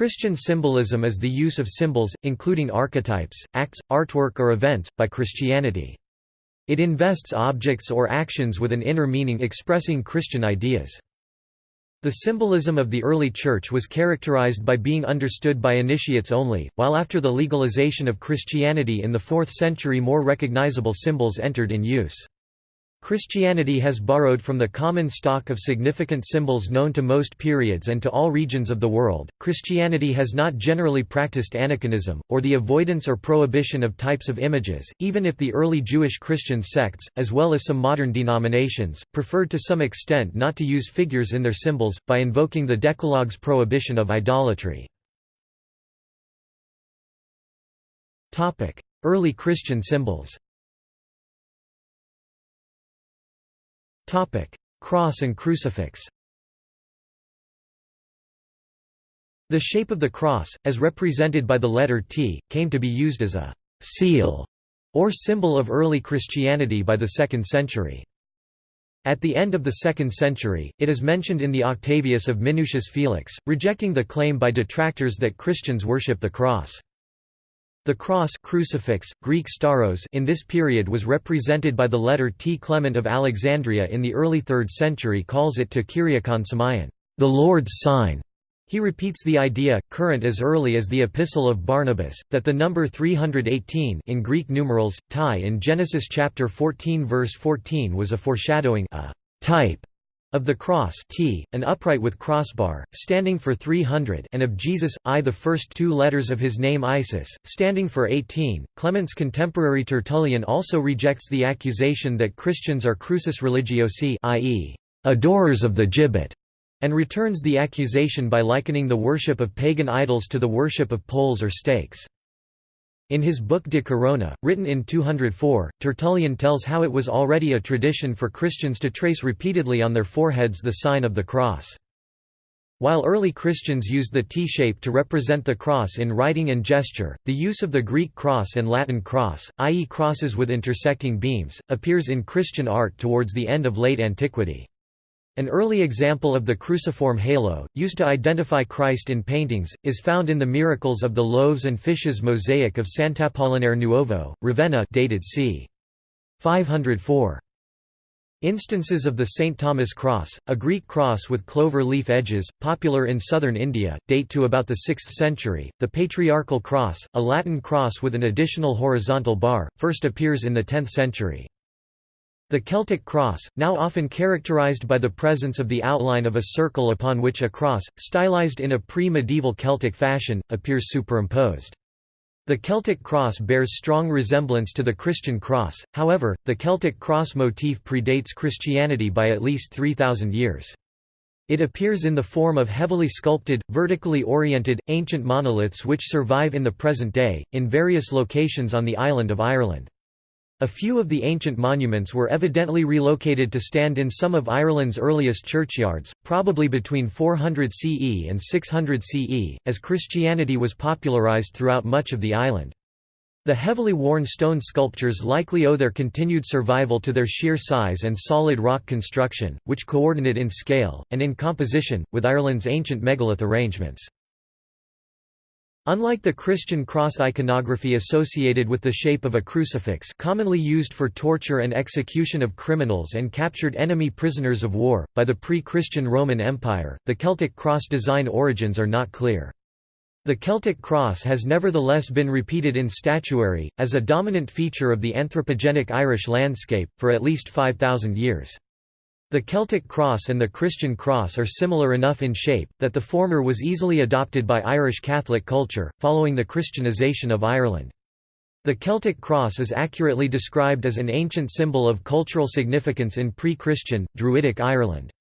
Christian symbolism is the use of symbols, including archetypes, acts, artwork or events, by Christianity. It invests objects or actions with an inner meaning expressing Christian ideas. The symbolism of the early Church was characterized by being understood by initiates only, while after the legalization of Christianity in the 4th century more recognizable symbols entered in use. Christianity has borrowed from the common stock of significant symbols known to most periods and to all regions of the world. Christianity has not generally practiced aniconism, or the avoidance or prohibition of types of images, even if the early Jewish Christian sects, as well as some modern denominations, preferred to some extent not to use figures in their symbols, by invoking the Decalogue's prohibition of idolatry. Early Christian symbols Cross and crucifix The shape of the cross, as represented by the letter T, came to be used as a «seal» or symbol of early Christianity by the 2nd century. At the end of the 2nd century, it is mentioned in the Octavius of Minucius Felix, rejecting the claim by detractors that Christians worship the cross. The cross crucifix, Greek stauros in this period was represented by the letter T. Clement of Alexandria in the early 3rd century calls it to Kyriakon Semion, the Lord's sign. He repeats the idea, current as early as the Epistle of Barnabas, that the number 318 in Greek numerals, tie in Genesis chapter 14 verse 14 was a foreshadowing a type of the cross T, an upright with crossbar, standing for 300 and of Jesus, I the first two letters of his name Isis, standing for 18. Clement's contemporary Tertullian also rejects the accusation that Christians are crucis religiosi i.e., adorers of the gibbet, and returns the accusation by likening the worship of pagan idols to the worship of poles or stakes. In his book De Corona, written in 204, Tertullian tells how it was already a tradition for Christians to trace repeatedly on their foreheads the sign of the cross. While early Christians used the T-shape to represent the cross in writing and gesture, the use of the Greek cross and Latin cross, i.e. crosses with intersecting beams, appears in Christian art towards the end of late antiquity. An early example of the cruciform halo, used to identify Christ in paintings, is found in the Miracles of the Loaves and Fishes mosaic of Sant'Apollinare Nuovo, Ravenna dated c. 504. Instances of the St. Thomas cross, a Greek cross with clover leaf edges, popular in southern India, date to about the 6th century. The patriarchal cross, a Latin cross with an additional horizontal bar, first appears in the 10th century. The Celtic cross, now often characterized by the presence of the outline of a circle upon which a cross, stylized in a pre-medieval Celtic fashion, appears superimposed. The Celtic cross bears strong resemblance to the Christian cross, however, the Celtic cross motif predates Christianity by at least 3,000 years. It appears in the form of heavily sculpted, vertically oriented, ancient monoliths which survive in the present day, in various locations on the island of Ireland. A few of the ancient monuments were evidently relocated to stand in some of Ireland's earliest churchyards, probably between 400 CE and 600 CE, as Christianity was popularized throughout much of the island. The heavily worn stone sculptures likely owe their continued survival to their sheer size and solid rock construction, which coordinate in scale, and in composition, with Ireland's ancient megalith arrangements. Unlike the Christian cross iconography associated with the shape of a crucifix commonly used for torture and execution of criminals and captured enemy prisoners of war, by the pre-Christian Roman Empire, the Celtic cross design origins are not clear. The Celtic cross has nevertheless been repeated in statuary, as a dominant feature of the anthropogenic Irish landscape, for at least 5,000 years. The Celtic cross and the Christian cross are similar enough in shape, that the former was easily adopted by Irish Catholic culture, following the Christianization of Ireland. The Celtic cross is accurately described as an ancient symbol of cultural significance in pre-Christian, Druidic Ireland.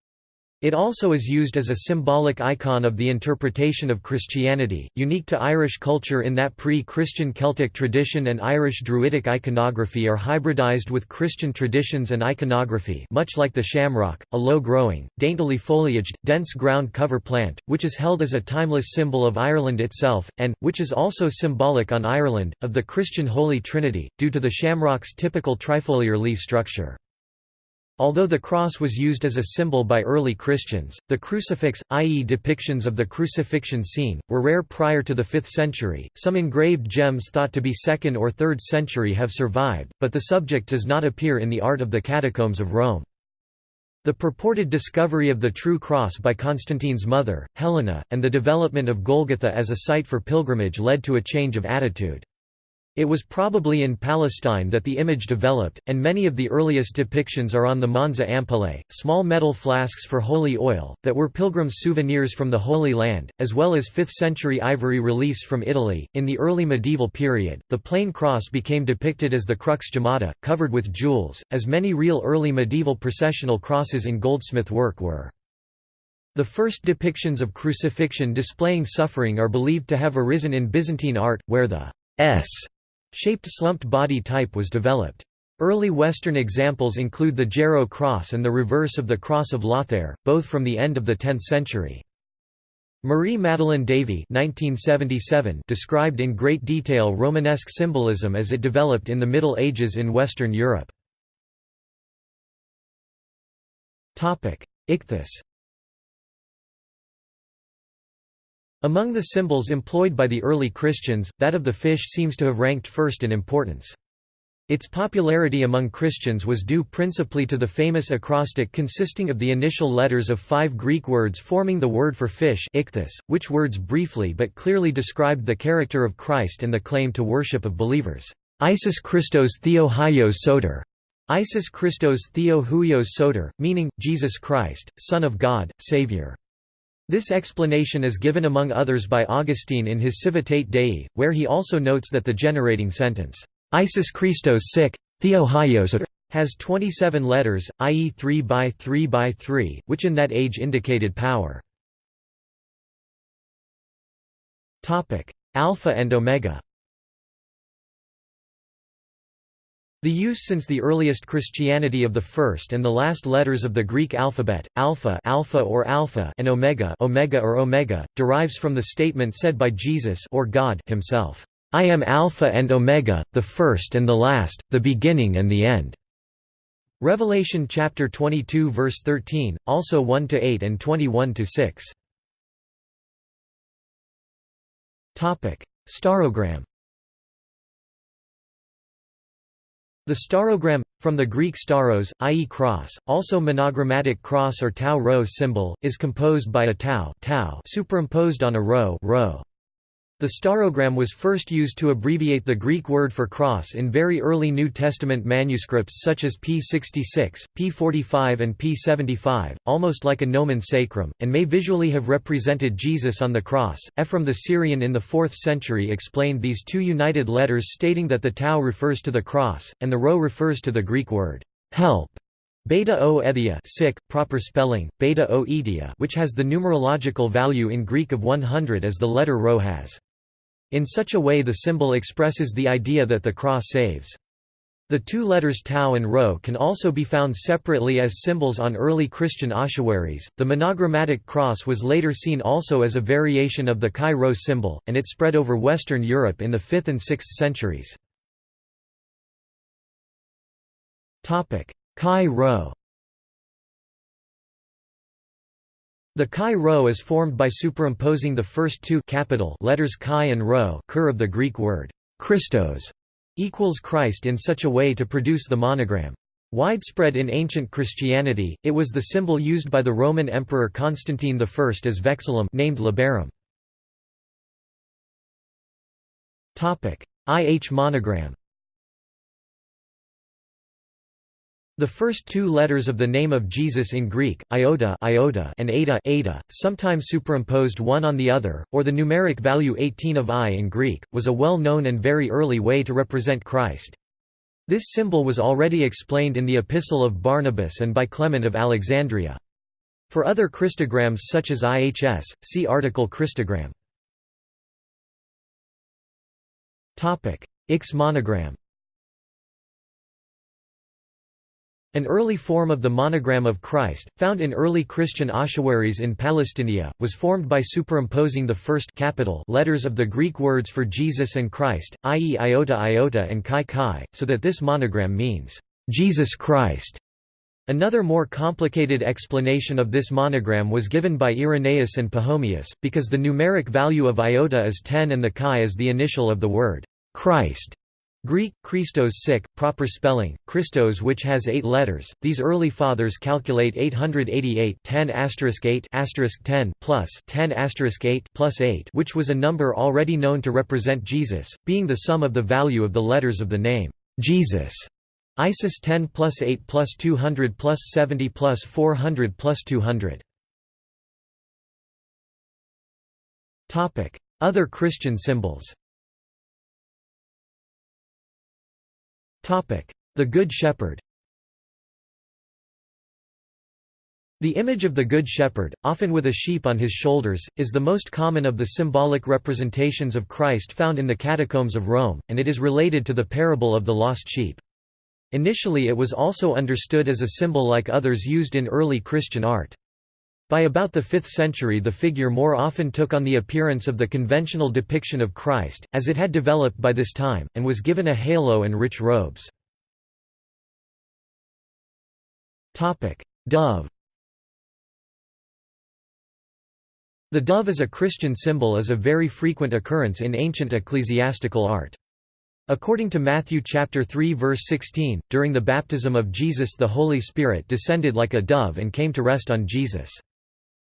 It also is used as a symbolic icon of the interpretation of Christianity, unique to Irish culture in that pre-Christian Celtic tradition and Irish Druidic iconography are hybridized with Christian traditions and iconography much like the shamrock, a low-growing, daintily foliaged, dense ground cover plant, which is held as a timeless symbol of Ireland itself, and, which is also symbolic on Ireland, of the Christian Holy Trinity, due to the shamrock's typical trifoliar leaf structure. Although the cross was used as a symbol by early Christians, the crucifix, i.e., depictions of the crucifixion scene, were rare prior to the 5th century. Some engraved gems thought to be 2nd or 3rd century have survived, but the subject does not appear in the art of the catacombs of Rome. The purported discovery of the true cross by Constantine's mother, Helena, and the development of Golgotha as a site for pilgrimage led to a change of attitude. It was probably in Palestine that the image developed, and many of the earliest depictions are on the Monza ampullae, small metal flasks for holy oil, that were pilgrims' souvenirs from the Holy Land, as well as 5th century ivory reliefs from Italy. In the early medieval period, the plain cross became depicted as the crux gemmata, covered with jewels, as many real early medieval processional crosses in goldsmith work were. The first depictions of crucifixion displaying suffering are believed to have arisen in Byzantine art, where the S Shaped slumped body type was developed. Early Western examples include the Jarrow cross and the reverse of the Cross of Lothair, both from the end of the 10th century. Marie Madeleine Davy described in great detail Romanesque symbolism as it developed in the Middle Ages in Western Europe. Ichthys Among the symbols employed by the early Christians, that of the fish seems to have ranked first in importance. Its popularity among Christians was due principally to the famous acrostic consisting of the initial letters of five Greek words forming the word for fish ichthys, which words briefly but clearly described the character of Christ and the claim to worship of believers. Isis Christos Theo Hyos Soter. Isis Christos Theo Huios Soter, meaning, Jesus Christ, Son of God, Savior. This explanation is given among others by Augustine in his Civitate Dei, where he also notes that the generating sentence, Isis Christos sic, Theo er, has 27 letters, i.e. 3 by 3 by 3, which in that age indicated power. Alpha and Omega The use since the earliest Christianity of the first and the last letters of the Greek alphabet, alpha, alpha or alpha and omega, omega or omega, derives from the statement said by Jesus or God himself, "I am Alpha and Omega, the first and the last, the beginning and the end." Revelation chapter 22 verse 13, also 1 to 8 and 21 to 6. Topic: Staurogram The staurogram, from the Greek stauros, i.e. cross, also monogrammatic cross or tau rho symbol, is composed by a tau, tau superimposed on a rho, rho. The staurogram was first used to abbreviate the Greek word for cross in very early New Testament manuscripts such as P66, P45 and P75, almost like a nomen sacrum, and may visually have represented Jesus on the cross. Ephraim the Syrian in the 4th century explained these two united letters stating that the tau refers to the cross, and the rho refers to the Greek word, help. Beta O sick, proper spelling, beta O which has the numerological value in Greek of 100 as the letter rho has. In such a way the symbol expresses the idea that the cross saves. The two letters tau and rho can also be found separately as symbols on early Christian ossuaries. The monogrammatic cross was later seen also as a variation of the chi rho symbol, and it spread over Western Europe in the 5th and 6th centuries. Topic: Chi rho The chi rho is formed by superimposing the first two capital letters chi and rho cur of the Greek word Christos equals Christ in such a way to produce the monogram. Widespread in ancient Christianity, it was the symbol used by the Roman Emperor Constantine I as vexillum named labarum. IH monogram The first two letters of the name of Jesus in Greek, iota, iota and eta, eta, sometimes superimposed one on the other, or the numeric value 18 of I in Greek, was a well-known and very early way to represent Christ. This symbol was already explained in the Epistle of Barnabas and by Clement of Alexandria. For other Christograms such as IHS, see article Christogram. Ix monogram An early form of the monogram of Christ, found in early Christian ossuaries in Palestinia, was formed by superimposing the first capital letters of the Greek words for Jesus and Christ, i.e. iota iota and chi chi, so that this monogram means, "'Jesus Christ' Another more complicated explanation of this monogram was given by Irenaeus and Pachomius, because the numeric value of iota is 10 and the chi is the initial of the word Christ. Greek, Christos sic, proper spelling, Christos which has eight letters. These early fathers calculate 888 10 8 10 plus 10 8 plus 8 which was a number already known to represent Jesus, being the sum of the value of the letters of the name, Jesus. ISIS 10 plus 8 plus 200 plus 70 plus 400 plus 200. Other Christian symbols The Good Shepherd The image of the Good Shepherd, often with a sheep on his shoulders, is the most common of the symbolic representations of Christ found in the catacombs of Rome, and it is related to the parable of the lost sheep. Initially it was also understood as a symbol like others used in early Christian art. By about the 5th century the figure more often took on the appearance of the conventional depiction of Christ, as it had developed by this time, and was given a halo and rich robes. Dove The dove as a Christian symbol is a very frequent occurrence in ancient ecclesiastical art. According to Matthew chapter 3 verse 16, during the baptism of Jesus the Holy Spirit descended like a dove and came to rest on Jesus.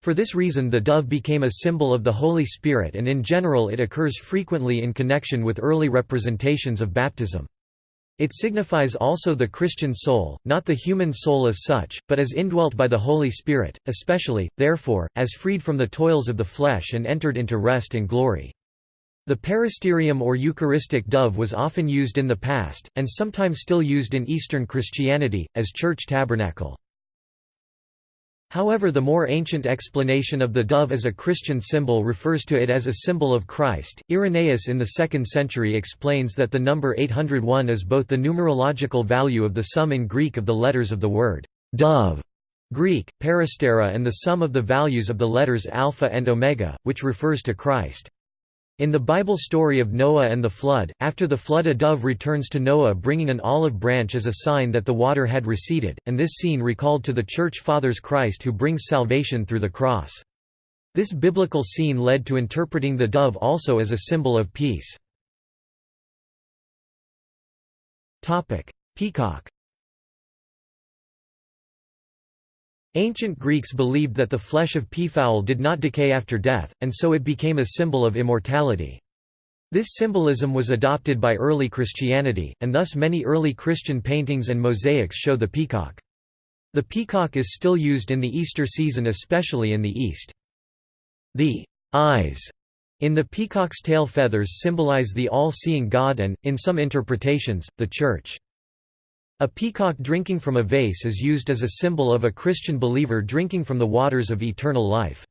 For this reason the dove became a symbol of the Holy Spirit and in general it occurs frequently in connection with early representations of baptism. It signifies also the Christian soul, not the human soul as such, but as indwelt by the Holy Spirit, especially, therefore, as freed from the toils of the flesh and entered into rest and glory. The peristerium or Eucharistic dove was often used in the past, and sometimes still used in Eastern Christianity, as church tabernacle. However the more ancient explanation of the dove as a Christian symbol refers to it as a symbol of Christ. Irenaeus in the 2nd century explains that the number 801 is both the numerological value of the sum in Greek of the letters of the word dove Greek, peristera and the sum of the values of the letters alpha and omega, which refers to Christ. In the Bible story of Noah and the flood, after the flood a dove returns to Noah bringing an olive branch as a sign that the water had receded, and this scene recalled to the Church Fathers Christ who brings salvation through the cross. This biblical scene led to interpreting the dove also as a symbol of peace. Peacock Ancient Greeks believed that the flesh of peafowl did not decay after death, and so it became a symbol of immortality. This symbolism was adopted by early Christianity, and thus many early Christian paintings and mosaics show the peacock. The peacock is still used in the Easter season especially in the East. The eyes in the peacock's tail feathers symbolize the all-seeing God and, in some interpretations, the Church. A peacock drinking from a vase is used as a symbol of a Christian believer drinking from the waters of eternal life.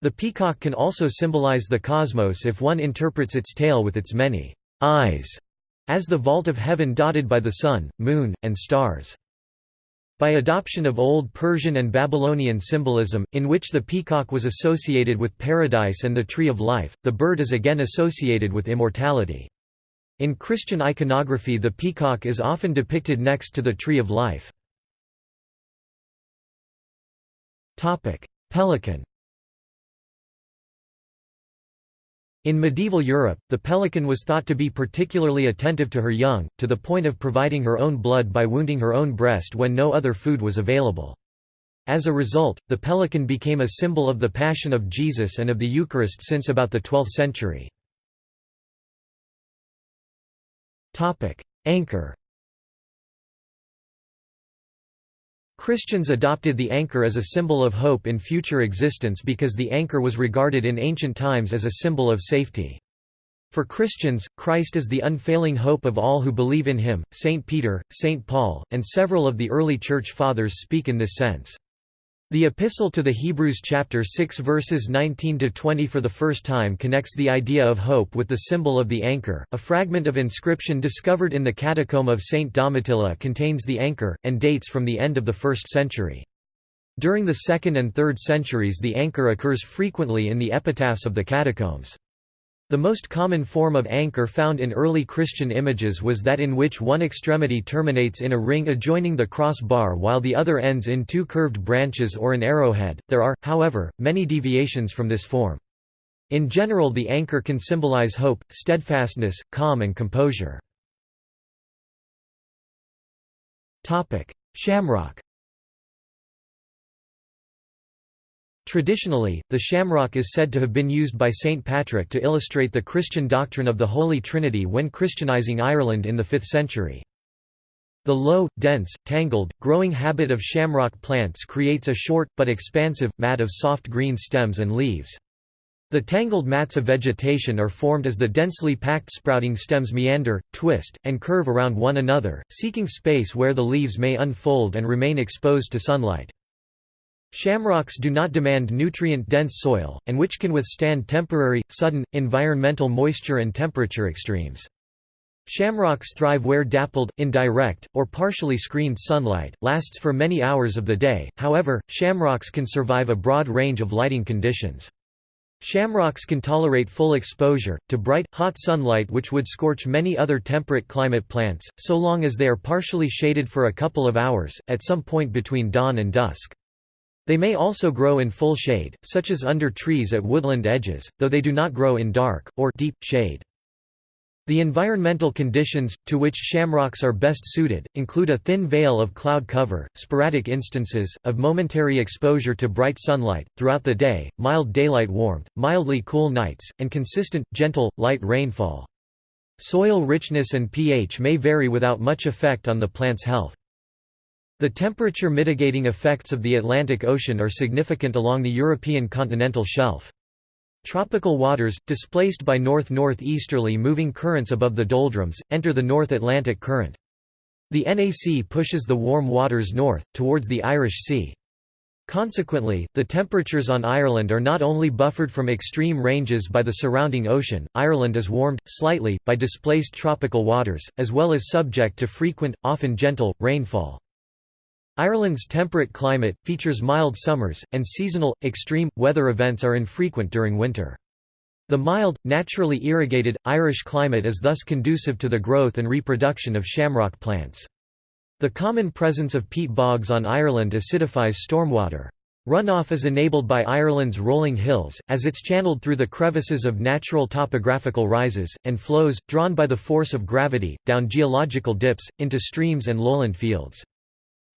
The peacock can also symbolize the cosmos if one interprets its tail with its many eyes, as the vault of heaven dotted by the sun, moon, and stars. By adoption of Old Persian and Babylonian symbolism, in which the peacock was associated with paradise and the tree of life, the bird is again associated with immortality. In Christian iconography the peacock is often depicted next to the tree of life. Pelican In medieval Europe, the pelican was thought to be particularly attentive to her young, to the point of providing her own blood by wounding her own breast when no other food was available. As a result, the pelican became a symbol of the Passion of Jesus and of the Eucharist since about the 12th century. Anchor Christians adopted the anchor as a symbol of hope in future existence because the anchor was regarded in ancient times as a symbol of safety. For Christians, Christ is the unfailing hope of all who believe in him. St. Peter, St. Paul, and several of the early Church Fathers speak in this sense. The Epistle to the Hebrews chapter 6 verses 19 to 20 for the first time connects the idea of hope with the symbol of the anchor. A fragment of inscription discovered in the catacomb of St Domitilla contains the anchor and dates from the end of the 1st century. During the 2nd and 3rd centuries the anchor occurs frequently in the epitaphs of the catacombs. The most common form of anchor found in early Christian images was that in which one extremity terminates in a ring adjoining the cross bar while the other ends in two curved branches or an arrowhead. There are, however, many deviations from this form. In general the anchor can symbolize hope, steadfastness, calm and composure. Shamrock Traditionally, the shamrock is said to have been used by St. Patrick to illustrate the Christian doctrine of the Holy Trinity when Christianizing Ireland in the 5th century. The low, dense, tangled, growing habit of shamrock plants creates a short, but expansive, mat of soft green stems and leaves. The tangled mats of vegetation are formed as the densely packed sprouting stems meander, twist, and curve around one another, seeking space where the leaves may unfold and remain exposed to sunlight. Shamrocks do not demand nutrient-dense soil, and which can withstand temporary, sudden, environmental moisture and temperature extremes. Shamrocks thrive where dappled, indirect, or partially screened sunlight, lasts for many hours of the day, however, shamrocks can survive a broad range of lighting conditions. Shamrocks can tolerate full exposure, to bright, hot sunlight which would scorch many other temperate climate plants, so long as they are partially shaded for a couple of hours, at some point between dawn and dusk. They may also grow in full shade, such as under trees at woodland edges, though they do not grow in dark, or deep, shade. The environmental conditions, to which shamrocks are best suited, include a thin veil of cloud cover, sporadic instances, of momentary exposure to bright sunlight, throughout the day, mild daylight warmth, mildly cool nights, and consistent, gentle, light rainfall. Soil richness and pH may vary without much effect on the plant's health. The temperature mitigating effects of the Atlantic Ocean are significant along the European continental shelf. Tropical waters, displaced by north-northeasterly moving currents above the doldrums, enter the North Atlantic Current. The NAC pushes the warm waters north, towards the Irish Sea. Consequently, the temperatures on Ireland are not only buffered from extreme ranges by the surrounding ocean, Ireland is warmed, slightly, by displaced tropical waters, as well as subject to frequent, often gentle, rainfall. Ireland's temperate climate, features mild summers, and seasonal, extreme, weather events are infrequent during winter. The mild, naturally irrigated, Irish climate is thus conducive to the growth and reproduction of shamrock plants. The common presence of peat bogs on Ireland acidifies stormwater. Runoff is enabled by Ireland's rolling hills, as it's channeled through the crevices of natural topographical rises, and flows, drawn by the force of gravity, down geological dips, into streams and lowland fields.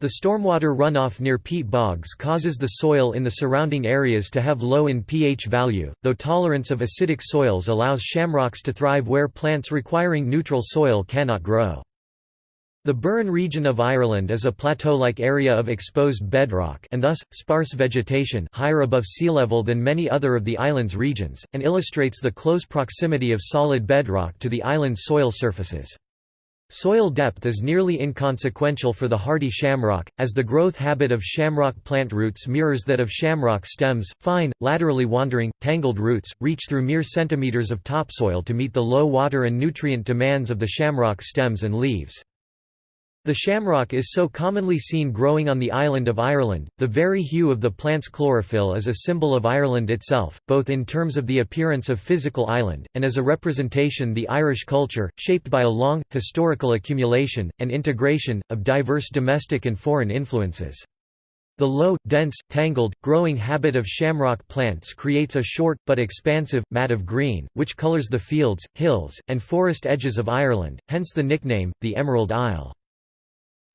The stormwater runoff near peat bogs causes the soil in the surrounding areas to have low in pH value, though tolerance of acidic soils allows shamrocks to thrive where plants requiring neutral soil cannot grow. The Burren region of Ireland is a plateau-like area of exposed bedrock and thus, sparse vegetation higher above sea level than many other of the island's regions, and illustrates the close proximity of solid bedrock to the island's soil surfaces. Soil depth is nearly inconsequential for the hardy shamrock, as the growth habit of shamrock plant roots mirrors that of shamrock stems, fine, laterally wandering, tangled roots, reach through mere centimeters of topsoil to meet the low water and nutrient demands of the shamrock stems and leaves. The shamrock is so commonly seen growing on the island of Ireland, the very hue of the plant's chlorophyll is a symbol of Ireland itself, both in terms of the appearance of physical island, and as a representation the Irish culture, shaped by a long, historical accumulation, and integration, of diverse domestic and foreign influences. The low, dense, tangled, growing habit of shamrock plants creates a short, but expansive, mat of green, which colours the fields, hills, and forest edges of Ireland, hence the nickname, the Emerald Isle.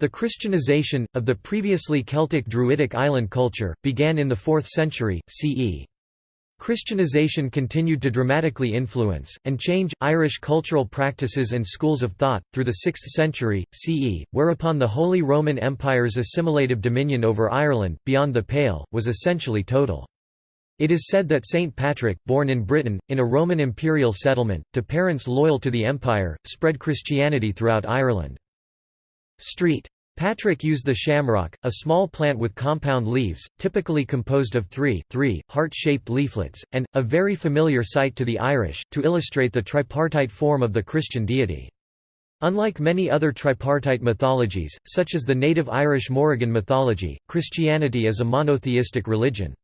The Christianization, of the previously Celtic Druidic island culture, began in the 4th century, CE. Christianization continued to dramatically influence, and change, Irish cultural practices and schools of thought, through the 6th century, CE, whereupon the Holy Roman Empire's assimilative dominion over Ireland, beyond the Pale, was essentially total. It is said that St. Patrick, born in Britain, in a Roman imperial settlement, to parents loyal to the empire, spread Christianity throughout Ireland. Street. Patrick used the shamrock, a small plant with compound leaves, typically composed of three, three heart-shaped leaflets, and, a very familiar sight to the Irish, to illustrate the tripartite form of the Christian deity. Unlike many other tripartite mythologies, such as the native Irish Morrigan mythology, Christianity is a monotheistic religion.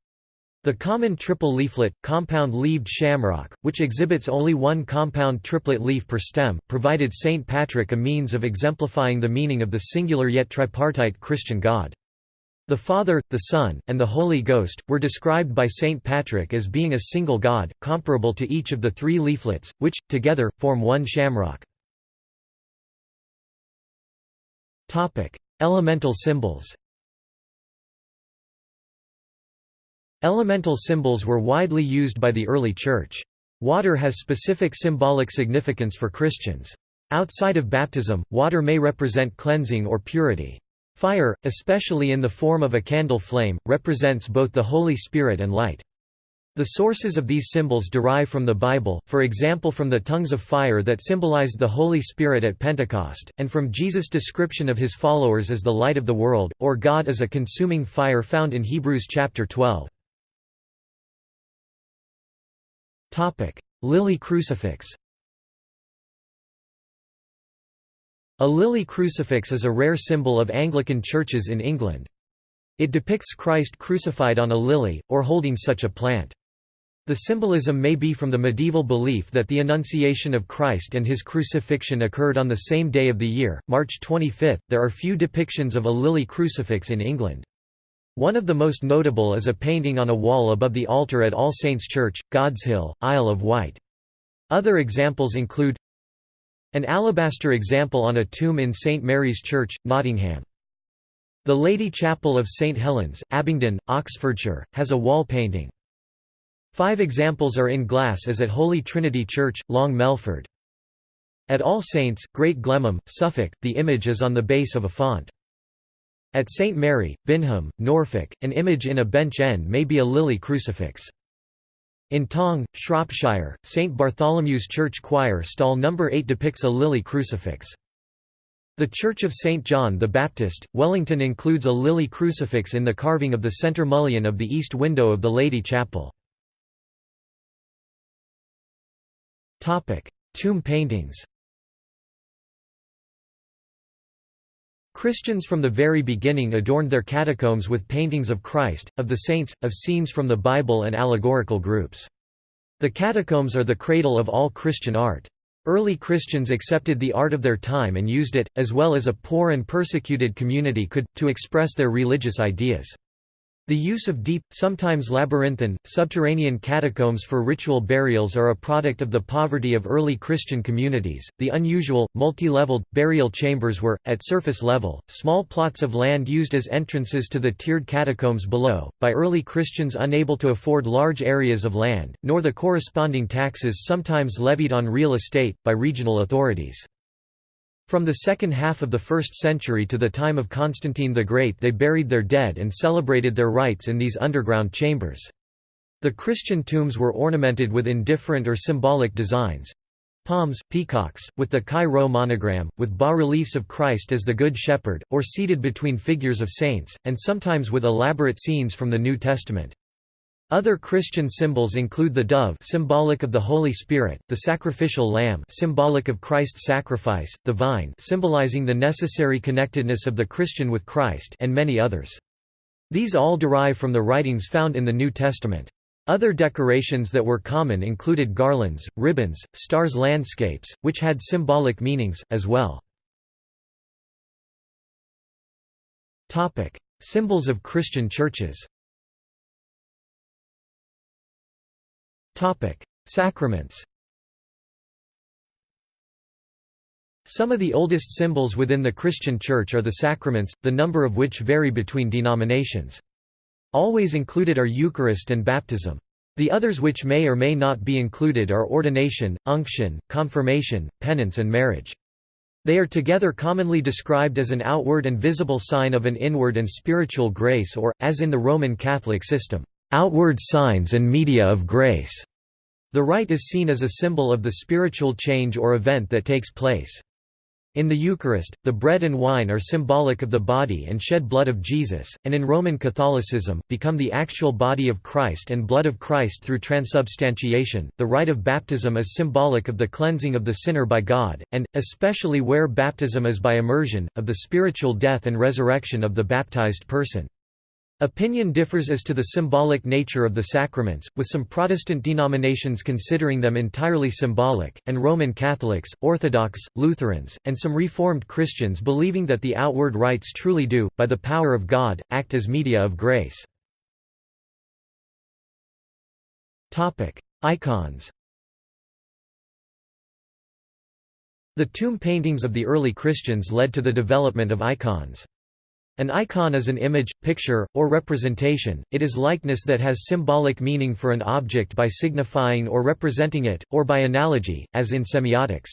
The common triple leaflet, compound-leaved shamrock, which exhibits only one compound triplet leaf per stem, provided St. Patrick a means of exemplifying the meaning of the singular yet tripartite Christian God. The Father, the Son, and the Holy Ghost, were described by St. Patrick as being a single God, comparable to each of the three leaflets, which, together, form one shamrock. Elemental symbols Elemental symbols were widely used by the early Church. Water has specific symbolic significance for Christians. Outside of baptism, water may represent cleansing or purity. Fire, especially in the form of a candle flame, represents both the Holy Spirit and light. The sources of these symbols derive from the Bible, for example from the tongues of fire that symbolized the Holy Spirit at Pentecost, and from Jesus' description of his followers as the light of the world, or God as a consuming fire found in Hebrews chapter 12. Lily crucifix A lily crucifix is a rare symbol of Anglican churches in England. It depicts Christ crucified on a lily, or holding such a plant. The symbolism may be from the medieval belief that the Annunciation of Christ and his crucifixion occurred on the same day of the year, March 25. There are few depictions of a lily crucifix in England. One of the most notable is a painting on a wall above the altar at All Saints Church, Godshill, Isle of Wight. Other examples include an alabaster example on a tomb in St Mary's Church, Nottingham. The Lady Chapel of St Helens, Abingdon, Oxfordshire, has a wall painting. Five examples are in glass as at Holy Trinity Church, Long Melford. At All Saints, Great Glemham, Suffolk, the image is on the base of a font. At St Mary, Binham, Norfolk, an image in a bench end may be a lily crucifix. In Tong, Shropshire, St Bartholomew's Church choir stall No. 8 depicts a lily crucifix. The Church of St John the Baptist, Wellington includes a lily crucifix in the carving of the centre mullion of the east window of the Lady Chapel. Tomb paintings Christians from the very beginning adorned their catacombs with paintings of Christ, of the saints, of scenes from the Bible and allegorical groups. The catacombs are the cradle of all Christian art. Early Christians accepted the art of their time and used it, as well as a poor and persecuted community could, to express their religious ideas. The use of deep, sometimes labyrinthine, subterranean catacombs for ritual burials are a product of the poverty of early Christian communities. The unusual, multi leveled, burial chambers were, at surface level, small plots of land used as entrances to the tiered catacombs below, by early Christians unable to afford large areas of land, nor the corresponding taxes sometimes levied on real estate, by regional authorities. From the second half of the 1st century to the time of Constantine the Great they buried their dead and celebrated their rites in these underground chambers. The Christian tombs were ornamented with indifferent or symbolic designs palms, peacocks, with the chi rho monogram, with bas-reliefs of Christ as the Good Shepherd, or seated between figures of saints, and sometimes with elaborate scenes from the New Testament. Other Christian symbols include the dove symbolic of the Holy Spirit, the sacrificial lamb symbolic of Christ's sacrifice, the vine symbolizing the necessary connectedness of the Christian with Christ and many others. These all derive from the writings found in the New Testament. Other decorations that were common included garlands, ribbons, stars landscapes, which had symbolic meanings, as well. Symbols of Christian churches Sacraments Some of the oldest symbols within the Christian Church are the sacraments, the number of which vary between denominations. Always included are Eucharist and baptism. The others which may or may not be included are ordination, unction, confirmation, penance and marriage. They are together commonly described as an outward and visible sign of an inward and spiritual grace or, as in the Roman Catholic system, outward signs and media of grace. The rite is seen as a symbol of the spiritual change or event that takes place. In the Eucharist, the bread and wine are symbolic of the body and shed blood of Jesus, and in Roman Catholicism, become the actual body of Christ and blood of Christ through transubstantiation. The rite of baptism is symbolic of the cleansing of the sinner by God, and, especially where baptism is by immersion, of the spiritual death and resurrection of the baptized person. Opinion differs as to the symbolic nature of the sacraments, with some Protestant denominations considering them entirely symbolic, and Roman Catholics, Orthodox, Lutherans, and some Reformed Christians believing that the outward rites truly do, by the power of God, act as media of grace. Icons The tomb paintings of the early Christians led to the development of icons. An icon is an image, picture, or representation, it is likeness that has symbolic meaning for an object by signifying or representing it, or by analogy, as in semiotics.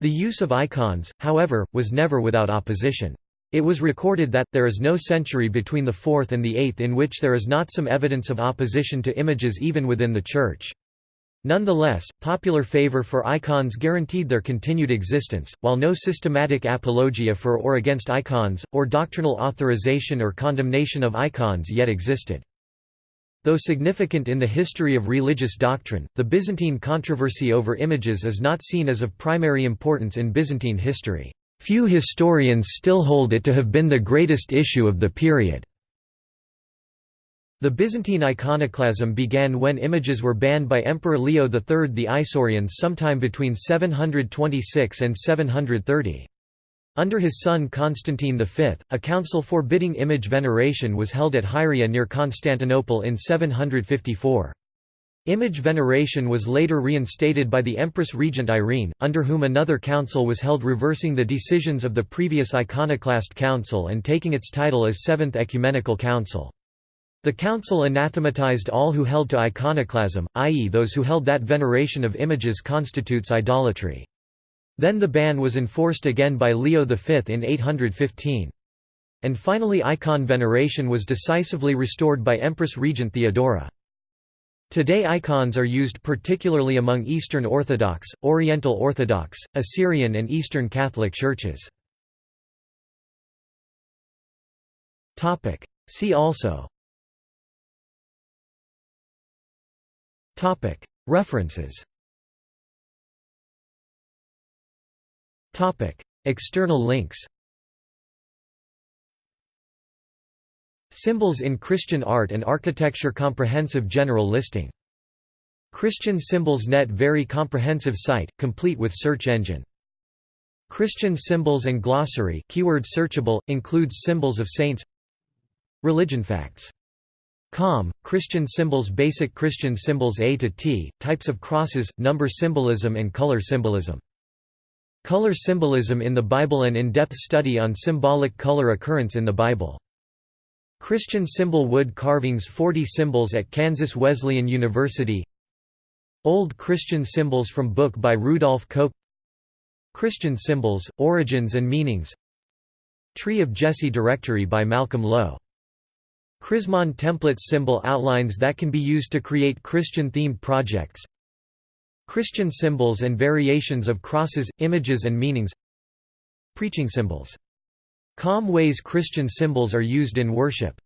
The use of icons, however, was never without opposition. It was recorded that, there is no century between the 4th and the 8th in which there is not some evidence of opposition to images even within the Church. Nonetheless, popular favor for icons guaranteed their continued existence, while no systematic apologia for or against icons, or doctrinal authorization or condemnation of icons yet existed. Though significant in the history of religious doctrine, the Byzantine controversy over images is not seen as of primary importance in Byzantine history. Few historians still hold it to have been the greatest issue of the period. The Byzantine iconoclasm began when images were banned by Emperor Leo III the Isaurians sometime between 726 and 730. Under his son Constantine V, a council forbidding image veneration was held at Hieria near Constantinople in 754. Image veneration was later reinstated by the Empress Regent Irene, under whom another council was held reversing the decisions of the previous iconoclast council and taking its title as Seventh Ecumenical Council. The council anathematized all who held to iconoclasm, i.e. those who held that veneration of images constitutes idolatry. Then the ban was enforced again by Leo V in 815. And finally icon veneration was decisively restored by Empress Regent Theodora. Today icons are used particularly among Eastern Orthodox, Oriental Orthodox, Assyrian and Eastern Catholic churches. See also References. External links. Symbols in Christian Art and Architecture Comprehensive General Listing. Christian Symbols Net Very comprehensive site, complete with search engine. Christian Symbols and Glossary keyword searchable, includes symbols of saints. Religion facts Com, Christian symbols Basic Christian symbols A to T, types of crosses, number symbolism and color symbolism. Color symbolism in the Bible An in-depth study on symbolic color occurrence in the Bible. Christian symbol wood carvings 40 symbols at Kansas Wesleyan University Old Christian symbols from book by Rudolph Koch Christian symbols, origins and meanings Tree of Jesse directory by Malcolm Lowe Chrismon template symbol outlines that can be used to create Christian-themed projects. Christian symbols and variations of crosses, images and meanings. Preaching symbols. Com ways Christian symbols are used in worship